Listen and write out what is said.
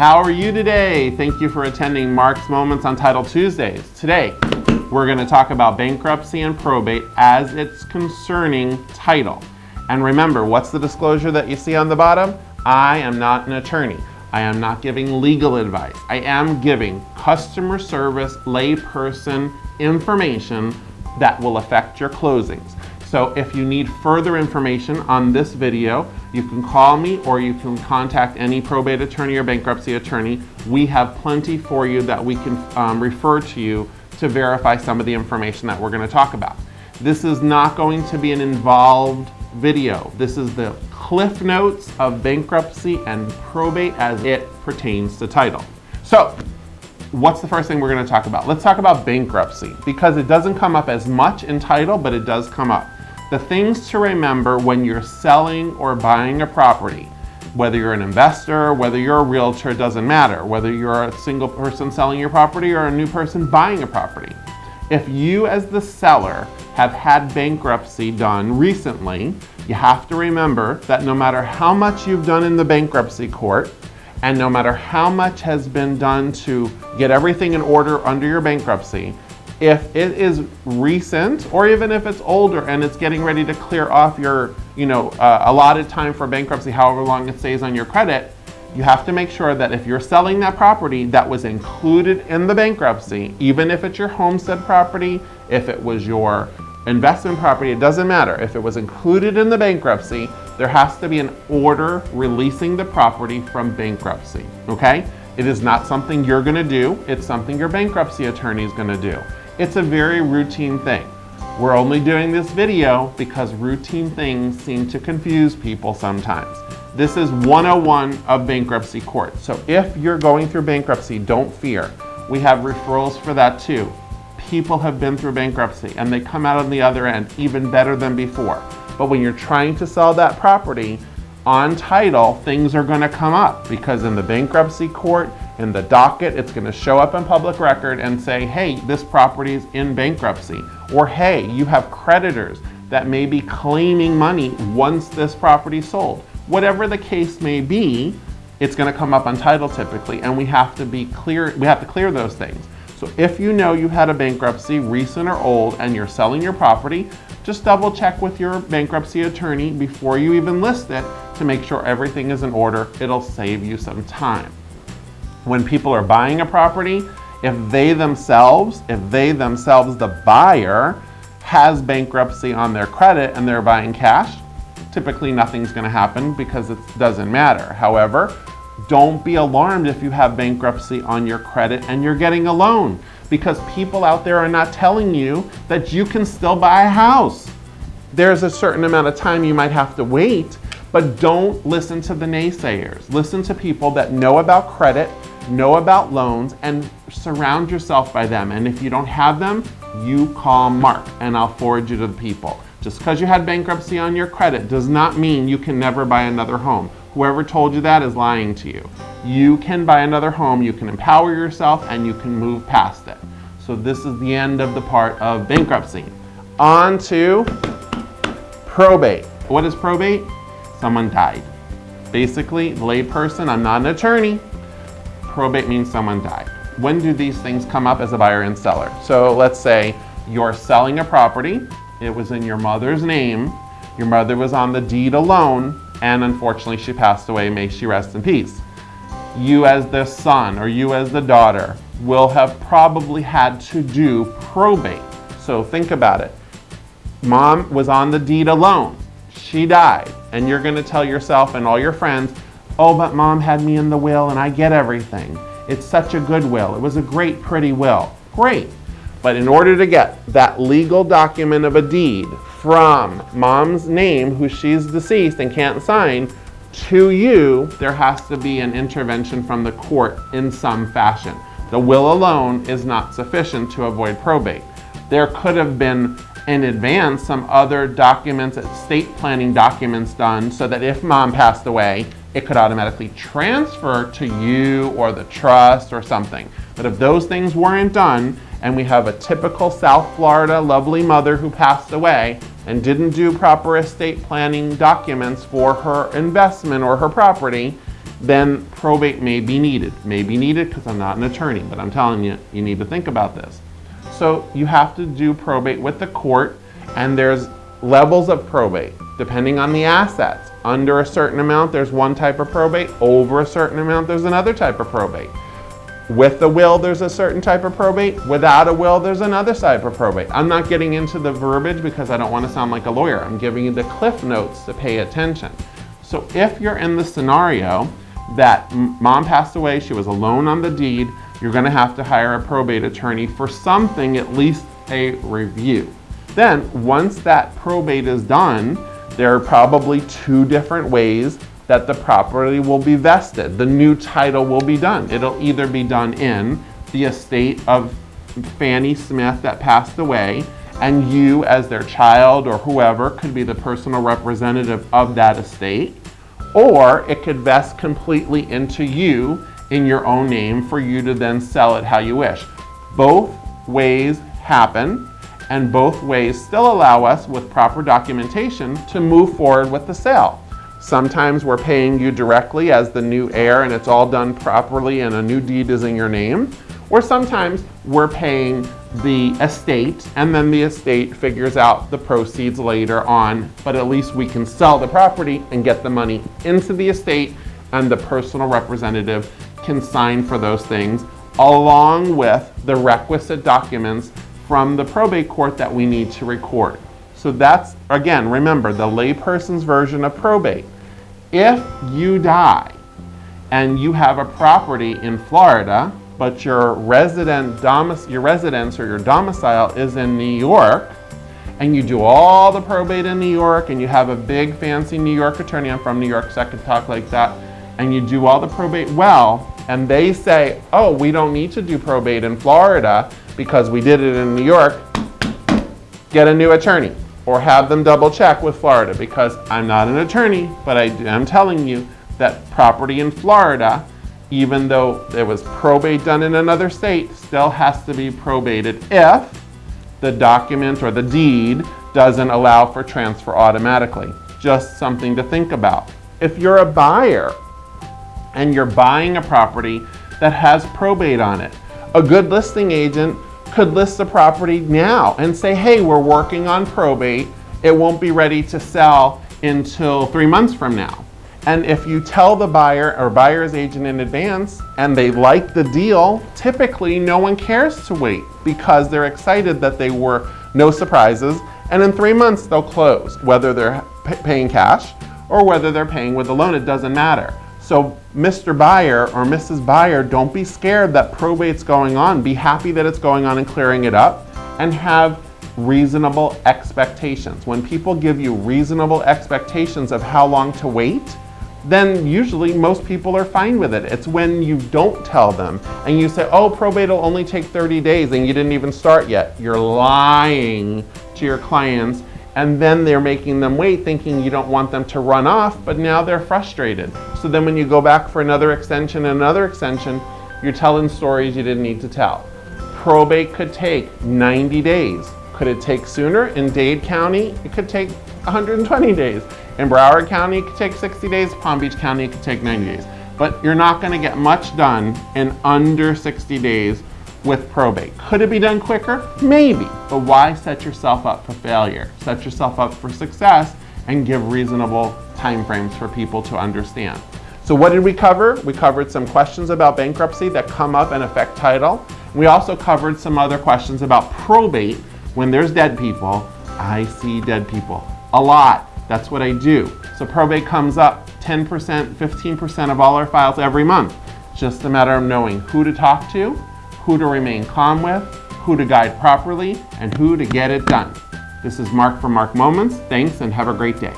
How are you today? Thank you for attending Mark's Moments on Title Tuesdays. Today, we're going to talk about bankruptcy and probate as it's concerning title. And remember, what's the disclosure that you see on the bottom? I am not an attorney. I am not giving legal advice. I am giving customer service layperson information that will affect your closings. So if you need further information on this video, you can call me or you can contact any probate attorney or bankruptcy attorney. We have plenty for you that we can um, refer to you to verify some of the information that we're gonna talk about. This is not going to be an involved video. This is the cliff notes of bankruptcy and probate as it pertains to title. So what's the first thing we're gonna talk about? Let's talk about bankruptcy because it doesn't come up as much in title, but it does come up. The things to remember when you're selling or buying a property, whether you're an investor, whether you're a realtor, doesn't matter. Whether you're a single person selling your property or a new person buying a property. If you as the seller have had bankruptcy done recently, you have to remember that no matter how much you've done in the bankruptcy court, and no matter how much has been done to get everything in order under your bankruptcy, if it is recent or even if it's older and it's getting ready to clear off your you know uh, allotted time for bankruptcy however long it stays on your credit you have to make sure that if you're selling that property that was included in the bankruptcy even if it's your homestead property if it was your investment property it doesn't matter. If it was included in the bankruptcy there has to be an order releasing the property from bankruptcy okay? It is not something you're going to do. It's something your bankruptcy attorney is going to do it's a very routine thing. We're only doing this video because routine things seem to confuse people sometimes. This is 101 of bankruptcy court. So if you're going through bankruptcy, don't fear. We have referrals for that too. People have been through bankruptcy and they come out on the other end even better than before. But when you're trying to sell that property, on title, things are gonna come up because in the bankruptcy court, in the docket, it's gonna show up in public record and say, hey, this property is in bankruptcy. Or hey, you have creditors that may be claiming money once this property sold. Whatever the case may be, it's gonna come up on title typically, and we have to be clear, we have to clear those things. So if you know you had a bankruptcy, recent or old, and you're selling your property, just double check with your bankruptcy attorney before you even list it to make sure everything is in order. It'll save you some time when people are buying a property, if they themselves, if they themselves, the buyer, has bankruptcy on their credit and they're buying cash, typically nothing's gonna happen because it doesn't matter. However, don't be alarmed if you have bankruptcy on your credit and you're getting a loan because people out there are not telling you that you can still buy a house. There's a certain amount of time you might have to wait, but don't listen to the naysayers. Listen to people that know about credit know about loans, and surround yourself by them. And if you don't have them, you call Mark and I'll forward you to the people. Just because you had bankruptcy on your credit does not mean you can never buy another home. Whoever told you that is lying to you. You can buy another home, you can empower yourself, and you can move past it. So this is the end of the part of bankruptcy. On to probate. What is probate? Someone died. Basically, layperson, I'm not an attorney, probate means someone died. When do these things come up as a buyer and seller? So let's say you're selling a property, it was in your mother's name, your mother was on the deed alone, and unfortunately she passed away, may she rest in peace. You as the son or you as the daughter will have probably had to do probate. So think about it. Mom was on the deed alone. She died. And you're going to tell yourself and all your friends, Oh, but mom had me in the will and I get everything. It's such a good will. It was a great, pretty will. Great. But in order to get that legal document of a deed from mom's name, who she's deceased and can't sign, to you, there has to be an intervention from the court in some fashion. The will alone is not sufficient to avoid probate. There could have been in advance some other documents, estate planning documents done so that if mom passed away, it could automatically transfer to you or the trust or something. But if those things weren't done, and we have a typical South Florida lovely mother who passed away and didn't do proper estate planning documents for her investment or her property, then probate may be needed. May be needed because I'm not an attorney, but I'm telling you, you need to think about this. So you have to do probate with the court, and there's levels of probate depending on the assets. Under a certain amount, there's one type of probate. Over a certain amount, there's another type of probate. With the will, there's a certain type of probate. Without a will, there's another type of probate. I'm not getting into the verbiage because I don't want to sound like a lawyer. I'm giving you the cliff notes to pay attention. So if you're in the scenario that mom passed away, she was alone on the deed, you're going to have to hire a probate attorney for something, at least a review. Then, once that probate is done, there are probably two different ways that the property will be vested. The new title will be done. It'll either be done in the estate of Fanny Smith that passed away, and you as their child or whoever could be the personal representative of that estate, or it could vest completely into you in your own name for you to then sell it how you wish. Both ways happen and both ways still allow us with proper documentation to move forward with the sale. Sometimes we're paying you directly as the new heir and it's all done properly and a new deed is in your name. Or sometimes we're paying the estate and then the estate figures out the proceeds later on, but at least we can sell the property and get the money into the estate and the personal representative can sign for those things along with the requisite documents from the probate court that we need to record. So that's, again, remember, the layperson's version of probate. If you die and you have a property in Florida, but your resident your residence or your domicile is in New York, and you do all the probate in New York, and you have a big fancy New York attorney, I'm from New York, so I can talk like that, and you do all the probate well, and they say, oh, we don't need to do probate in Florida because we did it in New York, get a new attorney or have them double check with Florida because I'm not an attorney, but I am telling you that property in Florida, even though there was probate done in another state, still has to be probated if the document or the deed doesn't allow for transfer automatically. Just something to think about. If you're a buyer and you're buying a property that has probate on it, a good listing agent could list the property now and say, hey, we're working on probate. It won't be ready to sell until three months from now. And if you tell the buyer or buyer's agent in advance and they like the deal, typically no one cares to wait because they're excited that they were no surprises. And in three months, they'll close, whether they're paying cash or whether they're paying with a loan, it doesn't matter. So Mr. Buyer or Mrs. Buyer, don't be scared that probate's going on. Be happy that it's going on and clearing it up and have reasonable expectations. When people give you reasonable expectations of how long to wait, then usually most people are fine with it. It's when you don't tell them and you say, oh, probate will only take 30 days and you didn't even start yet. You're lying to your clients and then they're making them wait thinking you don't want them to run off, but now they're frustrated. So then when you go back for another extension and another extension, you're telling stories you didn't need to tell. Probate could take 90 days. Could it take sooner? In Dade County, it could take 120 days. In Broward County, it could take 60 days. Palm Beach County, it could take 90 days. But you're not gonna get much done in under 60 days with probate. Could it be done quicker? Maybe, but why set yourself up for failure? Set yourself up for success and give reasonable timeframes for people to understand. So what did we cover? We covered some questions about bankruptcy that come up and affect title. We also covered some other questions about probate. When there's dead people, I see dead people a lot. That's what I do. So probate comes up 10%, 15% of all our files every month. Just a matter of knowing who to talk to who to remain calm with, who to guide properly, and who to get it done. This is Mark from Mark Moments. Thanks and have a great day.